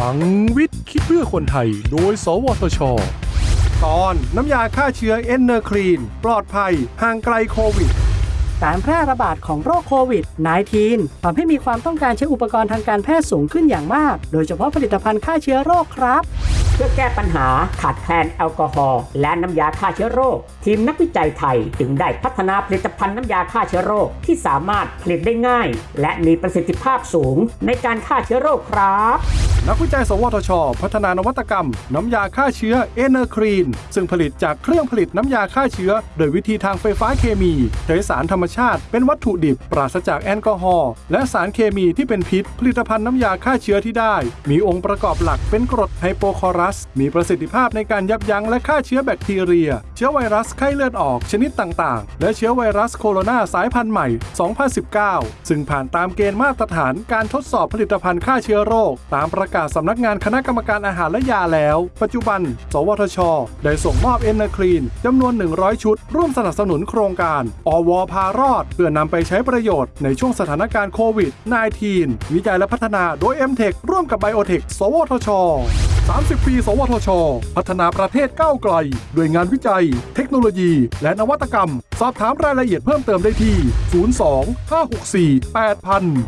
พลังวิทย์คิดเพื่อคนไทย โดย สวทช ตอนน้ำยาฆ่าเชื้อ ENERclean ปลอดภัย ห่างไกลโควิด การแพร่ระบาดของโรคโควิด -19 ทำให้มีความต้องการใช้อุปกรณ์ทางการแพทย์สูงขึ้นอย่างมาก โดยเฉพาะผลิตภัณฑ์ฆ่าเชื้อโรคครับเพื่อแก้ปัญหาขาดแคลนแอลกอฮอล์และน้ำยาฆ่าเชื้อโรค ทีมนักวิจัยไทยจึงได้พัฒนาผลิตภัณฑ์น้ำยาฆ่าเชื้อโรคที่สามารถผลิตได้ง่าย และมีประสิทธิภาพสูงในการฆ่าเชื้อโรคครับ นักวิจัย สวทช พัฒนานวัตกรรม น้ำยาฆ่าเชื้อ ENERclean ซึ่งผลิตจากเครื่องผลิตน้ำยาฆ่าเชื้อ โดยวิธีทางไฟฟ้าเคมี ใช้สารธรรมชาติ เป็นวัตถุดิบ ปราศจากแอลกอฮอล์และสารเคมีที่เป็นพิษ ผลิตภัณฑ์น้ำยาฆ่าเชื้อที่ได้ มีองค์ประกอบหลักเป็นกรดไฮโปคลอรัส มีประสิทธิภาพในการยับยั้งและฆ่าเชื้อแบคทีเรีย เชื้อไวรัสไข้เลือดออกชนิดต่างๆ และเชื้อไวรัสโคโรนาสายพันธุ์ใหม่ 2019 ซึ่งผ่านตามเกณฑ์มาตรฐานการทดสอบผลิตภัณฑ์ฆ่าเชื้อโรคตามประกาศสำนักงานคณะกรรมการอาหารและยาแล้ว ปัจจุบัน สวทช ได้ส่งมอบเอนเนอร์คลีนจำนวน 100 ชุด ร่วมสนับสนุนโครงการ อวพารอด เพื่อนำไปใช้ประโยชน์ในช่วงสถานการณ์โควิด -19 วิจัยและพัฒนาโดย m t e c h ร่วมกับ Biotech สวทช30 ปี สวทช พัฒนาประเทศก้าวไกล ด้วยงานวิจัย เทคโนโลยี และนวัตกรรม สอบถามรายละเอียดเพิ่มเติมได้ที่ 02 564 8000